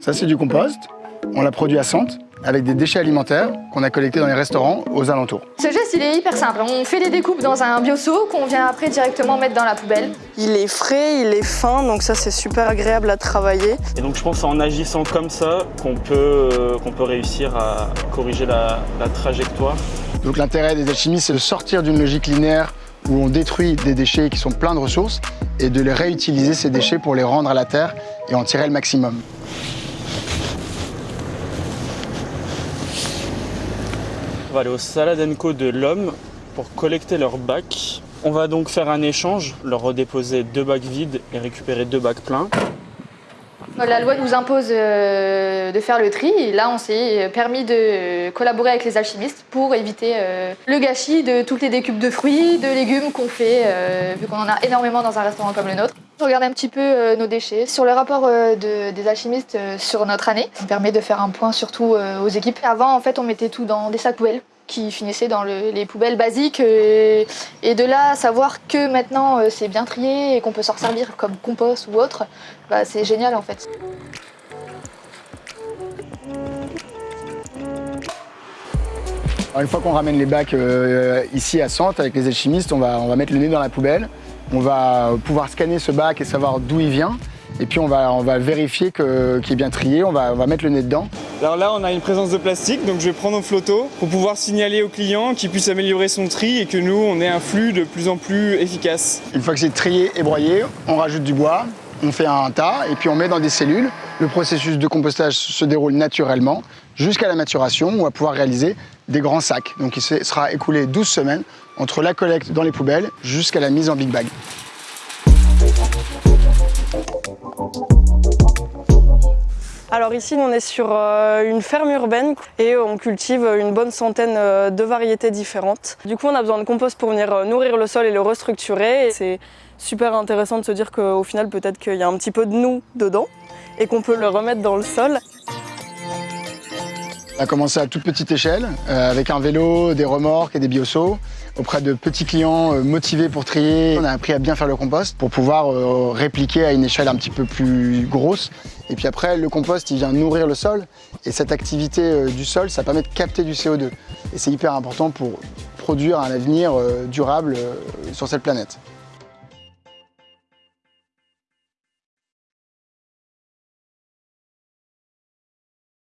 Ça, c'est du compost. On l'a produit à Sante avec des déchets alimentaires qu'on a collectés dans les restaurants aux alentours. Ce geste, il est hyper simple. On fait les découpes dans un bioseau qu'on vient après directement mettre dans la poubelle. Il est frais, il est fin, donc ça c'est super agréable à travailler. Et donc je pense en agissant comme ça qu'on peut, euh, qu'on peut réussir à corriger la, la trajectoire. Donc l'intérêt des alchimistes, c'est de sortir d'une logique linéaire où on détruit des déchets qui sont pleins de ressources et de les réutiliser ces déchets pour les rendre à la terre et en tirer le maximum. On va aller au Salad Co de l'Homme pour collecter leurs bacs. On va donc faire un échange, leur redéposer deux bacs vides et récupérer deux bacs pleins. La loi nous impose euh, de faire le tri là on s'est permis de collaborer avec les alchimistes pour éviter euh, le gâchis de toutes les décupes de fruits, de légumes qu'on fait euh, vu qu'on en a énormément dans un restaurant comme le nôtre. Je regarde un petit peu nos déchets. Sur le rapport de- des alchimistes sur notre année, ça me permet de faire un point surtout aux équipes. Avant en fait on mettait tout dans des sacs poubelles qui finissaient dans le- les poubelles basiques euh, et de là savoir que maintenant euh, c'est bien trié et qu'on peut s'en servir comme compost ou autre, bah, c'est génial en fait. Une fois qu'on ramène les bacs euh, ici à Sante avec les alchimistes, on va, on va mettre le nez dans la poubelle. On va pouvoir scanner ce bac et savoir d'où il vient. Et puis on va, on va vérifier qu'il est bien trié, on va, on va mettre le nez dedans. Alors là, on a une présence de plastique, donc je vais prendre au flotto pour pouvoir signaler au client qu'il puisse améliorer son tri et que nous, on ait un flux de plus en plus efficace. Une fois que c'est trié et broyé, on rajoute du bois, on fait un tas et puis on met dans des cellules. Le processus de compostage se déroule naturellement jusqu'à la maturation où on va pouvoir réaliser des grands sacs. Donc il se- sera écoulé 12 semaines entre la collecte dans les poubelles jusqu'à la mise en big bag. Alors ici, on est sur euh, une ferme urbaine et on cultive une bonne centaine euh, de variétés différentes. Du coup, on a besoin de compost pour venir euh, nourrir le sol et le restructurer. C'est super intéressant de se dire qu'au final, peut-être qu'il y a un petit peu de nous dedans et qu'on peut le remettre dans le sol. On a commencé à toute petite échelle, euh, avec un vélo, des remorques et des bioseaux, auprès de petits clients euh, motivés pour trier. On a appris à bien faire le compost pour pouvoir euh, répliquer à une échelle un petit peu plus grosse. Et puis après, le compost, il vient nourrir le sol. Et cette activité du sol, ça permet de capter du CO2. Et c'est hyper important pour produire un avenir durable sur cette planète.